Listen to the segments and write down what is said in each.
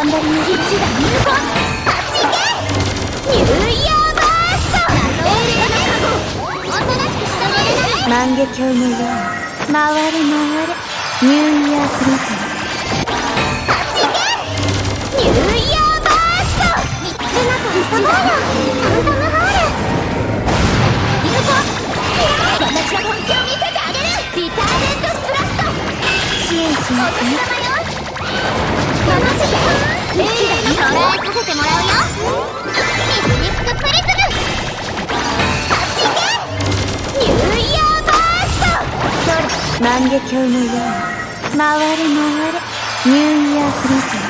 頑張りの一打入魂っニューイヤーバーストおとなしくらない万華鏡のよう回れ回れニューイヤーリス万華鏡のように回れ回れニューイヤープリズム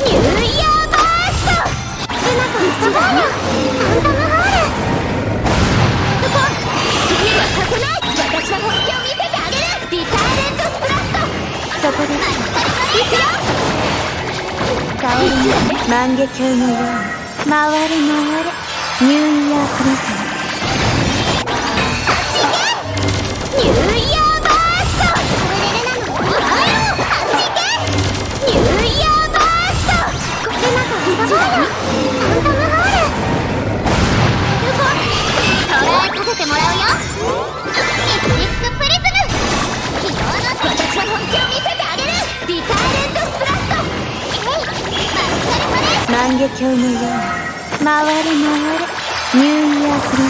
ニューイヤーバーストルナとリサボールファントムホールここ次はさせない私の本気を見せてあげるリターレントスプラットそこですいくよ香りの万華鏡のように回れ回れニューイヤープリズム鏡のよう回れ回れニューイヤープレ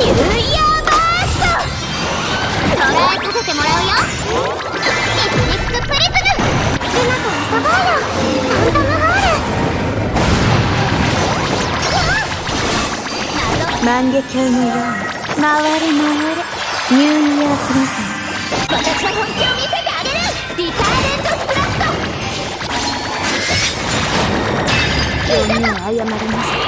ニューイヤーバースト捉えさせてもらうよミスミスクプリズムルナとリサボールファント万華鏡のように回れ回れニューイヤープリズム謝ります。